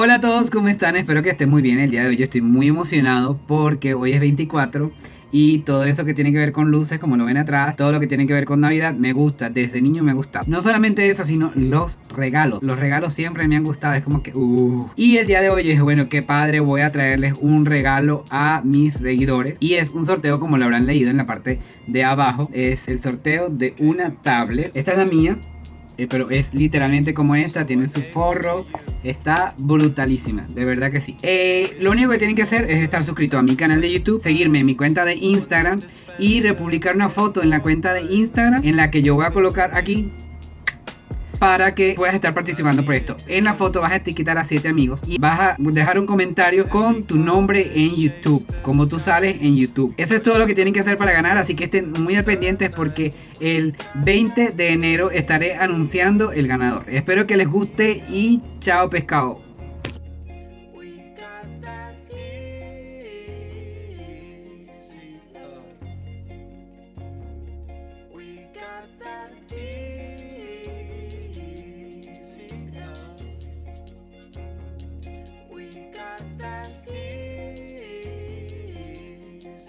Hola a todos, ¿cómo están? Espero que estén muy bien. El día de hoy yo estoy muy emocionado porque hoy es 24 y todo eso que tiene que ver con luces, como lo ven atrás, todo lo que tiene que ver con Navidad, me gusta. Desde niño me gusta. No solamente eso, sino los regalos. Los regalos siempre me han gustado. Es como que, uh. Y el día de hoy dije, bueno, qué padre, voy a traerles un regalo a mis seguidores. Y es un sorteo, como lo habrán leído en la parte de abajo. Es el sorteo de una tablet. Esta es la mía. Eh, pero es literalmente como esta, tiene su forro, está brutalísima, de verdad que sí. Eh, lo único que tienen que hacer es estar suscrito a mi canal de YouTube, seguirme en mi cuenta de Instagram y republicar una foto en la cuenta de Instagram en la que yo voy a colocar aquí para que puedas estar participando por esto. En la foto vas a etiquetar a 7 amigos y vas a dejar un comentario con tu nombre en YouTube, como tú sales en YouTube. Eso es todo lo que tienen que hacer para ganar, así que estén muy pendientes porque el 20 de enero estaré anunciando el ganador. Espero que les guste y chao pescado.